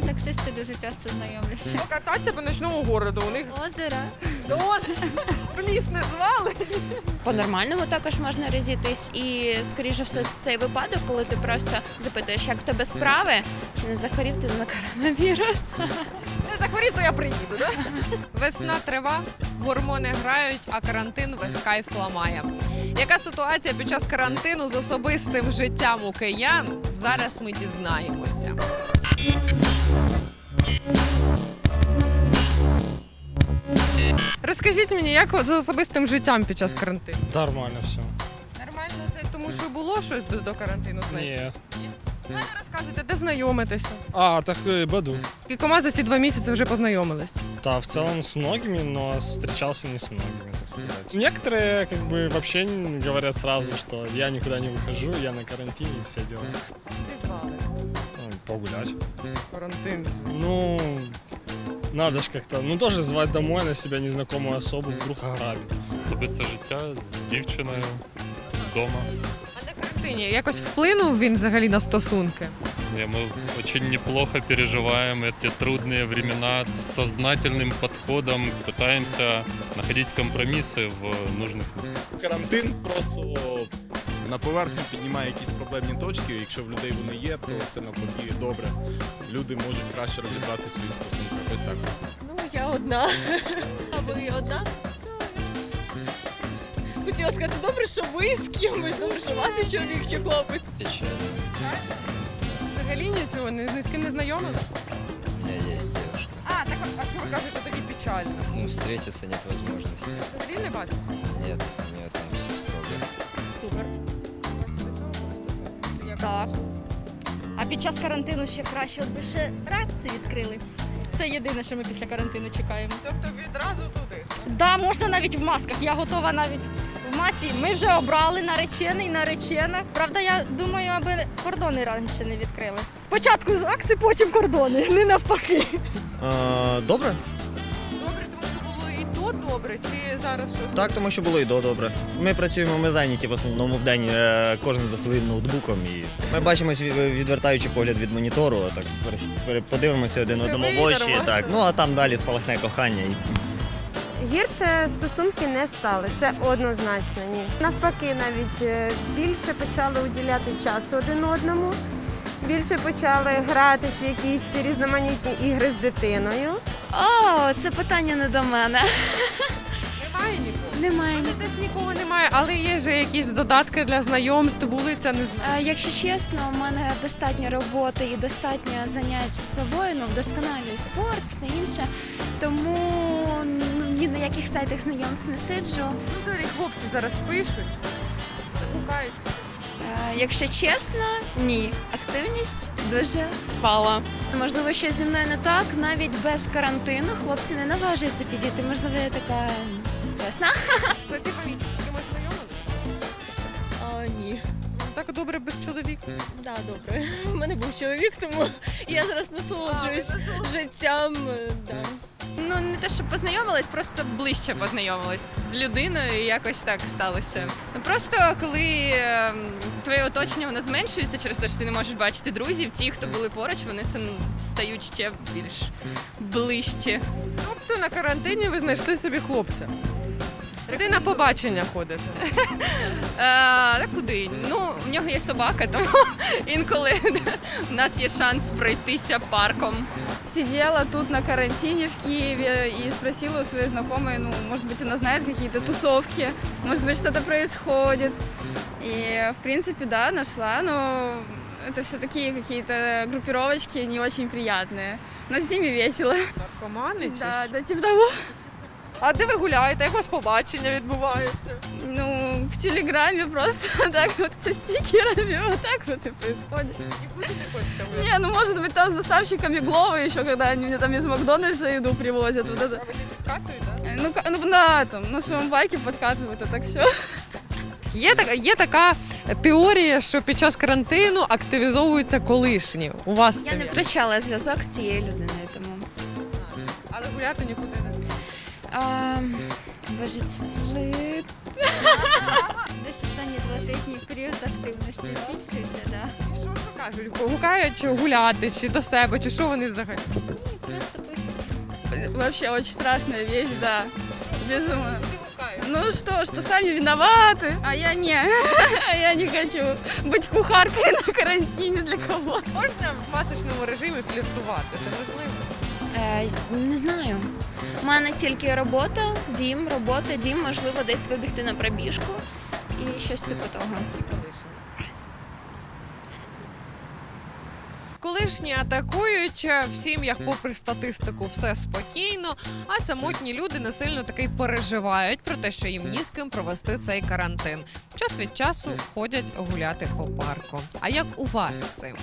мене таксисти дуже часто знайомляться. Покататися по ночному городу. У них Озера. в ліс не звали. По-нормальному також можна розійтись, і скоріше все це цей випадок, коли ти просто запитуєш, як в тебе справи, чи не захворів ти на коронавірус. Не захворів, то я приїду. Да? Весна трива, гормони грають, а карантин весь кайф ламає. Яка ситуація під час карантину з особистим життям у киян? Зараз ми дізнаємося. Розкажіть мені, як от з особистим життям під час карантину? Нормально все. Нормально це тому, що було щось до, до карантину. значить? Ні. Мене розказуйте, де знайомитеся? А, так э, Баду. Кількома за ці два місяці вже познайомились. Да, в целом с многими, но встречался не с многими, так сказать. Некоторые как бы вообще н- говорят сразу, что я никуда не выхожу, я на карантине и все дела. Ти звали Ну, погулять. карантин. Ну, надо ж как-то, ну тоже звать домой на себя незнакомую особу, вдруг ограбит. особисте життя з дівчиною вдома. А на карантині якось вплинув він взагалі на стосунки? Не, Мы очень неплохо переживаем эти трудные времена с сознательным подходом, пытаемся находить компромиссы в нужных местах. карантин просто на поверхню піднімає якісь проблемні точки. Якщо в людей вони є, то це навпаки добре. Люди можуть краще розібрати свої стосунки. Ось так. Ну, я одна. А ви одна? Хотіла сказати, добре, що ви з кимось, добре, що у вас є чоловік чи хлопець. Взагалі нічого, ні, ні з ким не знайомились? У меня есть девушка. А, так а що ви кажете тоді печально? Ну, встретиться нет возможности. Взагалі не бачите? Нет, у нее там все строго. Супер. Так. А під час карантину ще краще, от би ще реакції відкрили. Це єдине, що ми після карантину чекаємо. Тобто відразу туди. Да, можна навіть в масках. Я готова навіть в. Ми вже обрали наречений, наречена. Правда, я думаю, аби кордони раніше не відкрили. Спочатку ЗАГСи, потім кордони, не навпаки. добре. Добре, тому що було і то добре, чи зараз щось? Так, тому що було і до добре. Ми працюємо, ми зайняті в основному в день, е, кожен за своїм ноутбуком. І ми бачимось, від- відвертаючи погляд від монітору, так перес- пере- подивимося один одному в очі. Так, ну а там далі спалахне кохання. І Гірше стосунки не стали, це однозначно ні. Навпаки, навіть е, більше почали уділяти часу один одному, більше почали гратись в якісь різноманітні ігри з дитиною. О, це питання не до мене. Немає нікого. Немає У ні. теж нікого немає, але є ж якісь додатки для знайомств, вулиця, не. Е, Якщо чесно, у мене достатньо роботи і достатньо занять з собою, ну вдосконалюю спорт, все інше. Тому ну, ні на яких сайтах знайомств не сиджу. Ну, взагалі хлопці зараз пишуть, шукають. Е, Якщо чесно, ні. Активність дуже впала. Можливо, щось зі мною не так. Навіть без карантину хлопці не наважуються підійти. Можливо, я така страшна. Ці два місяці Так добре без чоловіка. Да, добре. У мене був чоловік, тому я зараз насолоджуюсь життям. е, Да. Ну не те, що познайомилась, просто ближче познайомилась з людиною. і Якось так сталося. Ну просто коли ем, твоє оточення воно зменшується через те, що ти не можеш бачити друзів, ті, хто були поруч, вони стають ще більш ближче. Тобто на карантині ви знайшли собі хлопця. Куди на побачення ходите? Е, та куди? Ну, в нього є собака, тому інколи в нас є шанс пройтися парком. Сидела тут на карантине в Киеве и спросила у своей знакомой, ну, может быть, она знает какие-то тусовки, может быть, что-то происходит. И, в принципе, да, нашла, но это все такие какие-то группировочки не очень приятные. Но с ними весело. Наркомани чи Да, що? да, типа того. А де ви гуляєте? Як у вас побачення відбувається? Ну, в Телеграме просто так вот со стикерами, вот так вот и происходит. І будете хочете ви? Не, ну, может быть, там с доставщиками Глова еще, когда они мне там из Макдональдса еду привозят, вот это. А ви не підкатуєте? да? Ну, ка- ну на этом, на своем байке подкатывают, а так все. Є, така, є така теорія, що під час карантину активізовуються колишні. У вас Я це не є? втрачала зв'язок з цією людиною, тому. Але гуляти нікуди не. а, боже, це злит. десь останні два тижні період активності збільшується, да. Що, що кажуть? Гукають гуляти чи до себе, чи що вони взагалі? Ні, Просто пишуть. Вообще очень страшная вещь, да. Безумно. Ну что, что сами виноваты, а я не. Я не хочу быть кухаркой на карантине для кого Можна в масочному режимі фліртувати? Це можливо? Е, не знаю. У мене тільки робота, дім, робота, дім, можливо, десь вибігти на пробіжку і щось типу того. Колишні атакують е, в сім'ях, попри статистику, все спокійно. А самотні люди не сильно таки переживають про те, що їм ні з ким провести цей карантин. Час від часу ходять гуляти по парку. А як у вас з цим?